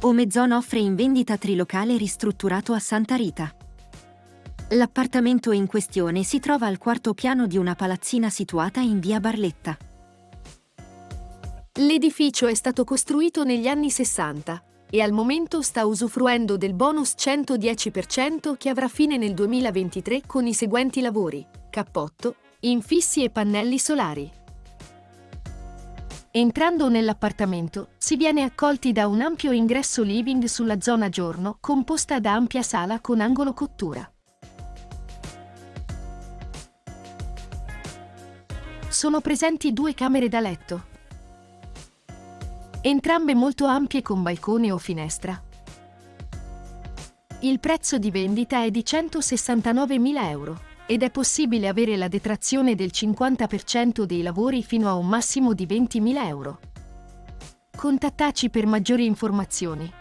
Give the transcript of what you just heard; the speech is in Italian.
Omezon offre in vendita trilocale ristrutturato a Santa Rita. L'appartamento in questione si trova al quarto piano di una palazzina situata in via Barletta. L'edificio è stato costruito negli anni 60 e al momento sta usufruendo del bonus 110% che avrà fine nel 2023 con i seguenti lavori: cappotto, infissi e pannelli solari. Entrando nell'appartamento, si viene accolti da un ampio ingresso living sulla zona giorno composta da ampia sala con angolo cottura. Sono presenti due camere da letto, entrambe molto ampie con balcone o finestra. Il prezzo di vendita è di 169.000 euro ed è possibile avere la detrazione del 50% dei lavori fino a un massimo di 20.000 euro. Contattaci per maggiori informazioni